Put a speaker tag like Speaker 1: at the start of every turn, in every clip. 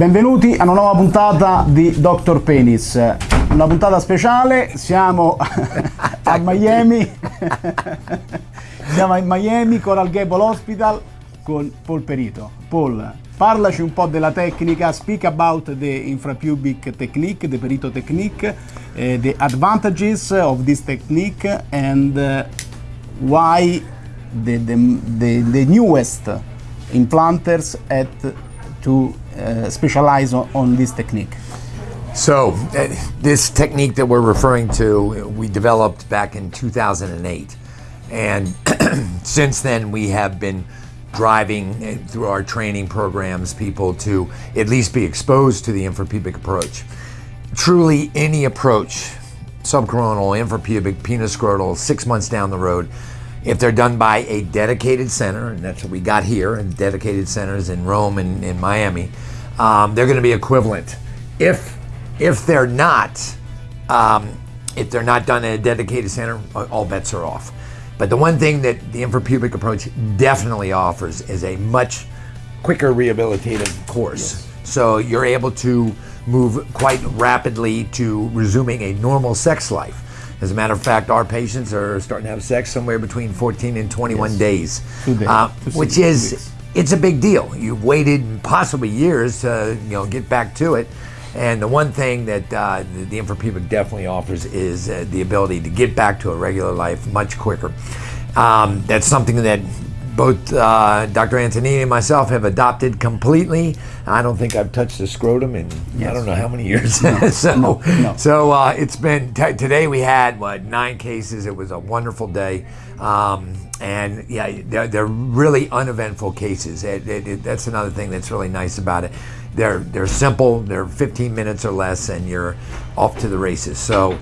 Speaker 1: Benvenuti a una nuova puntata di Dr. Penis, una puntata speciale, siamo a Miami, siamo a Miami Coral Gable Hospital con Paul Perito. Paul, parlaci un po' della tecnica, speak about the infrapubic technique, the Perito technique, uh, the advantages of this technique and uh, why the, the, the, the newest implanters at to uh, specialize on, on, this technique?
Speaker 2: So, uh, this technique that we're referring to, we developed back in 2008. And since then, we have been driving uh, through our training programs people to at least be exposed to the infrapubic approach. Truly, any approach, subcoronal, infrapubic, penoscrotal, six months down the road, if they're done by a dedicated center, and that's what we got here, and dedicated centers in Rome and in Miami, um, they're going to be equivalent. If if they're not, um, if they're not done at a dedicated center, all bets are off. But the one thing that the infrapubic approach definitely offers is a much quicker rehabilitative course. Yes. So you're able to move quite rapidly to resuming a normal sex life. As a matter of fact, our patients are starting to have sex somewhere between 14 and 21 yes. days, days. Uh, which is weeks. it's a big deal. You've waited possibly years to you know get back to it. And the one thing that uh, the, the infrapubic definitely offers is uh, the ability to get back to a regular life much quicker. Um, that's something that both uh, Dr. Antonini and myself have adopted completely. I don't think I've touched a scrotum in yes. I don't know how many years. No, so no, no. so uh, it's been today we had what nine cases. It was a wonderful day. Um, and yeah, they're, they're, really uneventful cases. It, it, it, that's another thing that's really nice about it. They're they're simple. They're 15 minutes or less, and you're off to the races. So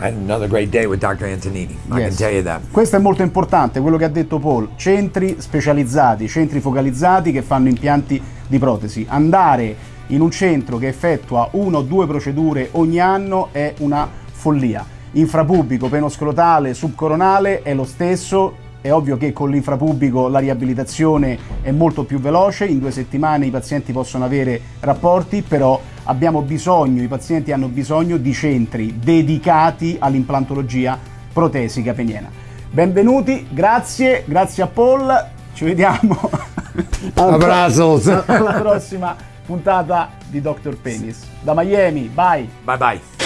Speaker 2: I had another great day with Dr. Antonini, I yes. can tell you that.
Speaker 1: Questo è molto importante, quello che ha detto Paul, centri specializzati, centri focalizzati che fanno impianti di protesi. Andare in un centro che effettua uno o due procedure ogni anno è una follia. Infrapubico, penoscrotale, subcoronale è lo stesso, è ovvio che con l'infrapubblico la riabilitazione è molto più veloce, in due settimane i pazienti possono avere rapporti, però abbiamo bisogno, i pazienti hanno bisogno di centri dedicati all'implantologia protesica peniena. Benvenuti, grazie, grazie a Paul, ci vediamo
Speaker 2: Abrazos.
Speaker 1: alla prossima puntata di Dr. Penis. Da Miami, bye!
Speaker 2: Bye bye!